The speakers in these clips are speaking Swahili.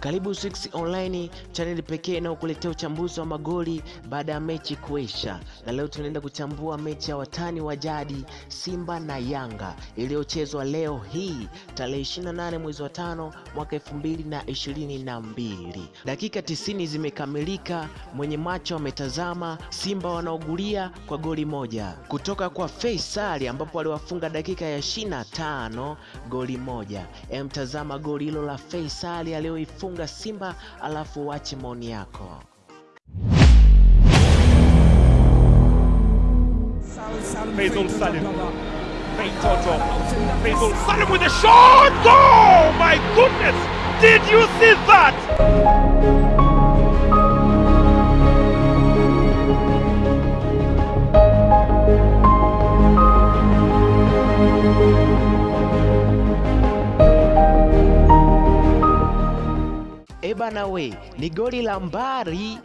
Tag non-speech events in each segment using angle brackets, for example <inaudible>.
Karibu 6 Online, chaneli pekee inayokuletea uchambuzi wa magoli baada ya mechi kuisha, na leo tunaenda kuchambua mechi ya watani wa jadi Simba na Yanga iliyochezwa leo hii tarehe 28 mwezi wa tano mwaka 2022. Dakika 90 zimekamilika, mwenye macho ametazama. Simba wanaogulia kwa goli moja kutoka kwa Faisal, ambapo aliwafunga dakika ya 25 goli moja. Emtazama goli hilo la Faisal aliyoifunga Simba, alafu uache maoni yako. Faisal Salim. With a shot! Oh my goodness! Did you see that? Ebana we, ni goli la mbari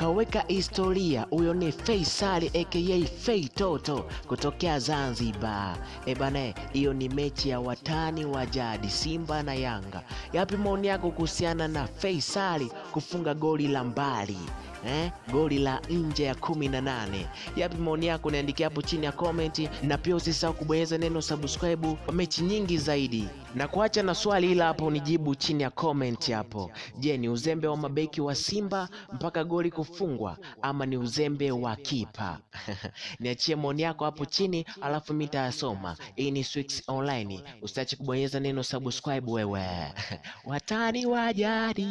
kaweka historia. Huyo ni Faisal aka Fei Toto kutokea Zanzibar. Ebana, hiyo ni mechi ya watani wa jadi Simba na Yanga. Yapi maoni yako kuhusiana na Faisal kufunga goli la mbali? Eh, goli la nje ya kumi na nane. Yapi maoni yako? Niandikia hapo chini ya komenti, na pia usisahau kubonyeza neno subscribe kwa mechi nyingi zaidi, na kuacha na swali ila hapo nijibu chini ya komenti hapo. Je, ni uzembe wa mabeki wa Simba mpaka goli kufungwa ama ni uzembe wa kipa? <laughs> Niachie maoni yako hapo chini, alafu mimi nitayasoma. Hii ni Swix Online, usiache kubonyeza neno subscribe wewe. Watani wa jadi.